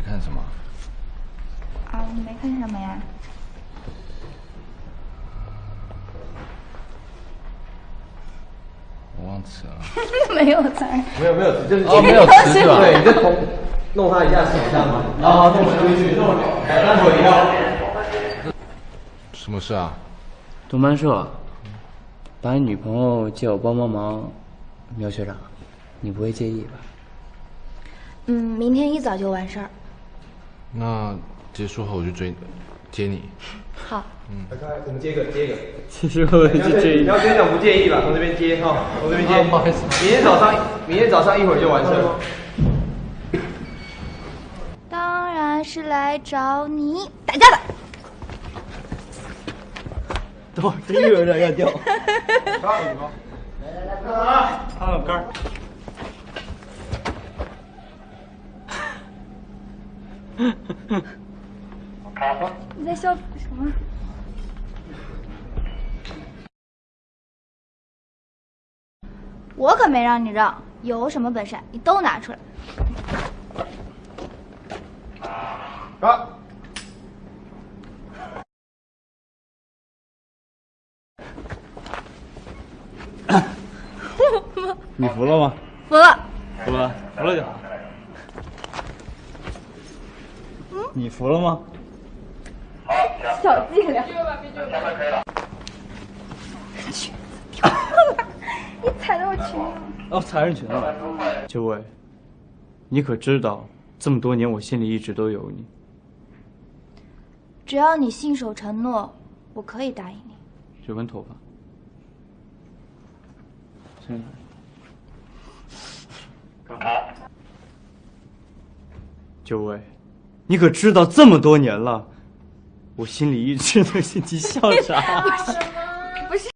看什么？啊，没看什么呀。我忘词了。没有词儿。没有没有，就是哦，没有词是吧？对，你就捅弄他一下手上嘛，然后弄回去，弄待会要。什么事啊？同班社，把你女朋友借我帮帮忙，苗学长，你不会介意吧？嗯，明天一早就完事儿。那结束后我就追接你。好。来，我们接个接个。其实我就介意。苗学长不介意吧？从这边接哈，从这边接。不好意思明天早上，明天早上一会儿就完事了。当然是来找你打架的。等会儿真有点要掉。来来来看个杆儿。你在笑什么？我可没让你让，有什么本事你都拿出来。啊！你服了吗？服了。服了，服了就好。你服了吗？小伎俩。裙子掉了，你踩到我裙子了。哦，踩人裙子了。九尾，你可知道，这么多年我心里一直都有你。只要你信守承诺，我可以答应你。这根头发，伸来。九伟，你可知道这么多年了，我心里一直都是你笑啥？